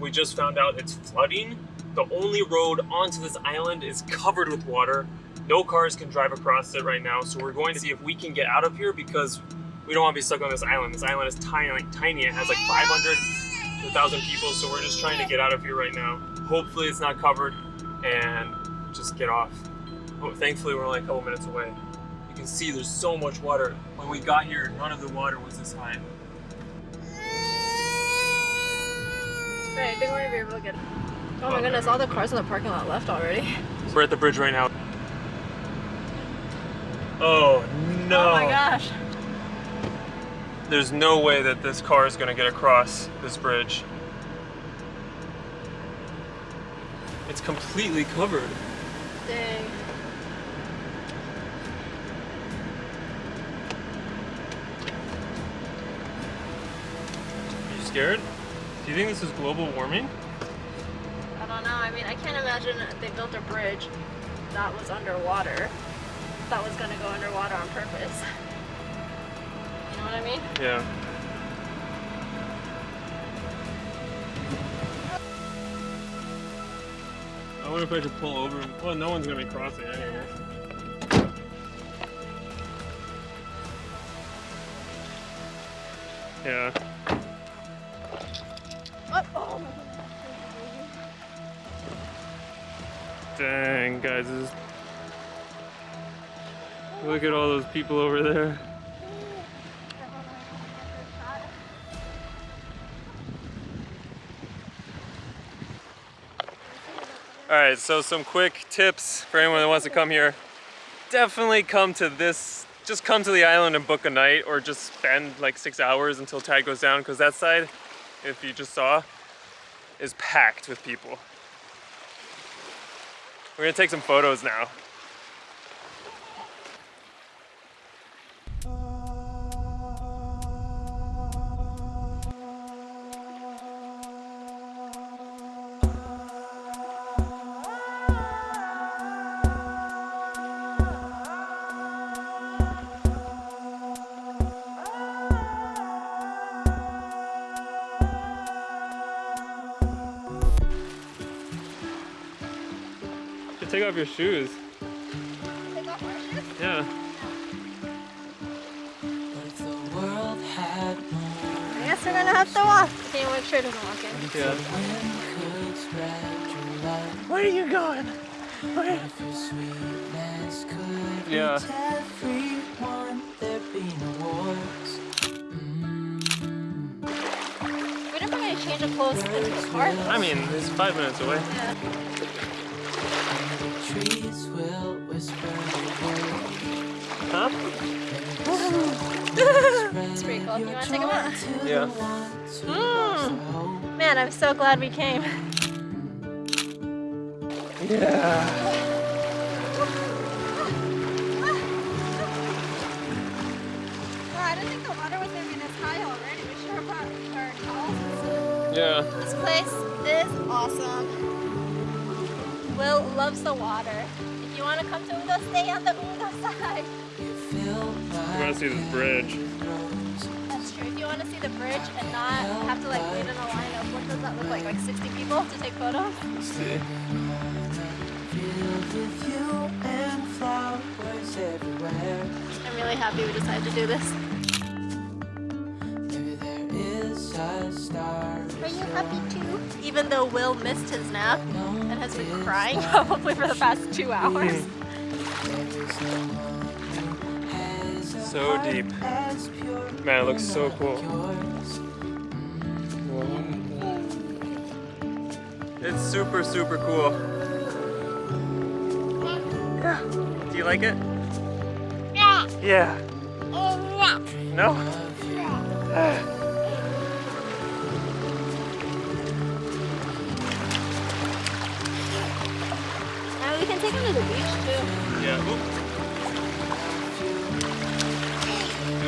we just found out it's flooding. The only road onto this island is covered with water. No cars can drive across it right now, so we're going to see if we can get out of here because we don't want to be stuck on this island. This island is tiny, like, tiny. It has like 500 to 1,000 people, so we're just trying to get out of here right now. Hopefully it's not covered and just get off. Oh, thankfully we're only a couple minutes away. You can see there's so much water. When we got here, none of the water was this high. I think we're gonna be able to get. it. Oh my oh. goodness, all the cars in the parking lot left already. We're at the bridge right now. Oh no! Oh my gosh. There's no way that this car is gonna get across this bridge. It's completely covered. Dang. Are you scared? Do you think this is global warming? I don't know. I mean, I can't imagine they built a bridge that was underwater that was gonna go underwater on purpose. You know what I mean? Yeah. I wonder if I should pull over. Well, no one's gonna be crossing anyway. Yeah. Dang, guys, is... Look at all those people over there. All right, so some quick tips for anyone that wants to come here. Definitely come to this, just come to the island and book a night or just spend like six hours until tide goes down because that side, if you just saw, is packed with people. We're gonna take some photos now. Take off your shoes. Take off our shoes? Yeah. I guess we're gonna have to walk. Can you make sure it doesn't walk in? Yeah. Where are you going? Where? Yeah. We didn't bring any change of clothes into the car. I mean, it's five minutes away. Yeah. Huh? It's pretty cool. You wanna take them out? Yeah. Mm. Man, I'm so glad we came. Yeah. Wow, I didn't think the water was gonna be this high already. We should have brought our towels. Yeah. This place is awesome. Will loves the water. If you want to come to Ungdo, stay on the Ungdo side. You want to see this bridge? That's true. If you want to see the bridge and not have to like wait in a line of what does that look like? Like 60 people to take photos? Let's see. I'm really happy we decided to do this. Are you happy too? Even though Will missed his nap and has been crying probably for the past two hours. Mm. So deep. Man, it looks so cool. It's super, super cool. Yeah. Do you like it? Yeah. Yeah. No? And we can take him to the beach too. Yeah. Oop.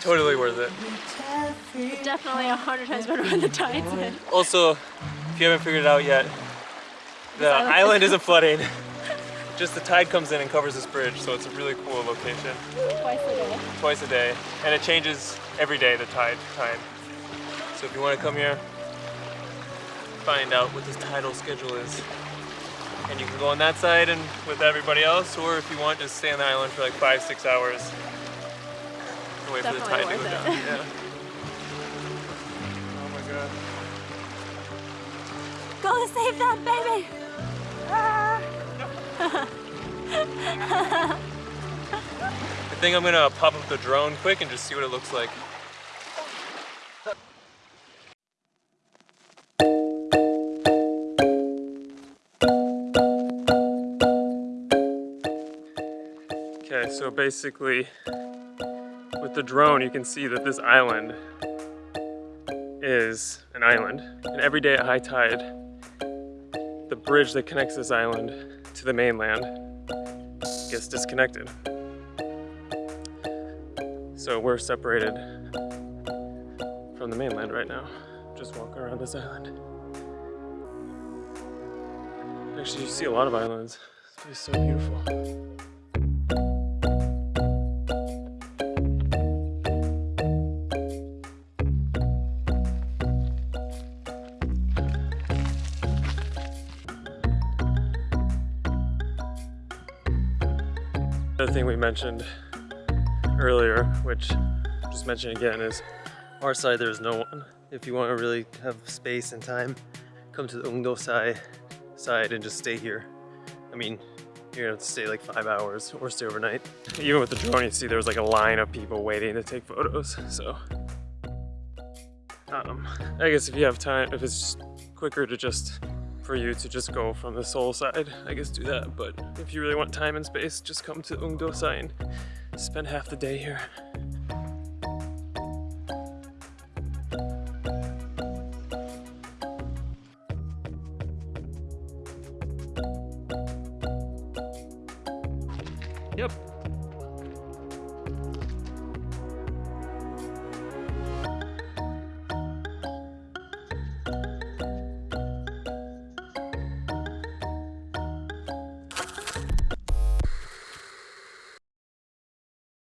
Totally worth it. Definitely a hundred times better when the tide's in. Also, if you haven't figured it out yet, the island- island isn't flooding. Just the tide comes in and covers this bridge, so it's a really cool location. Twice a day. Twice a day, and it changes every day, the tide time. So if you want to come here, find out what this tidal schedule is. And you can go on that side and with everybody else, or if you want, just stay on the island for like five, six hours. And wait for the tide to go worth down. Yeah. Oh my god. Go save that baby! I think I'm gonna pop up the drone quick and just see what it looks like. Okay, so basically with the drone you can see that this island is an island and every day at high tide the bridge that connects this island to the mainland gets disconnected. So we're separated from the mainland right now. Just walking around this island. Actually, you see a lot of islands. It's so beautiful. Another thing we mentioned earlier, which I'll just mention again, is our side there's no one. If you want to really have space and time, come to the Ungdo side, side and just stay here. I mean, you're gonna have to stay like five hours or stay overnight. Even with the drone, you see there was like a line of people waiting to take photos, so. Um, I guess if you have time, if it's quicker to just, for you to just go from the Seoul side, I guess do that. But if you really want time and space, just come to Ungdo side and spend half the day here.